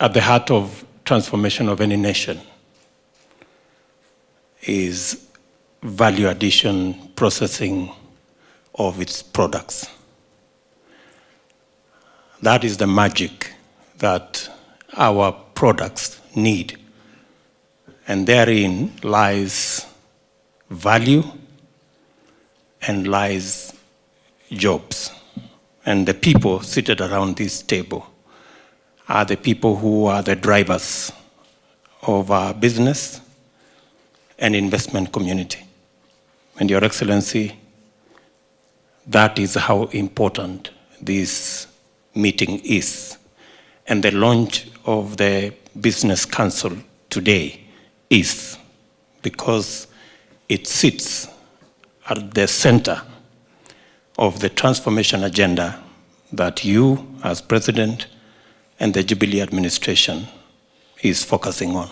at the heart of transformation of any nation is value addition processing of its products. That is the magic that our products need. And therein lies value and lies jobs. And the people seated around this table are the people who are the drivers of our business and investment community. And Your Excellency, that is how important this meeting is. And the launch of the Business Council today is because it sits at the center of the transformation agenda that you, as president, and the Jubilee administration is focusing on.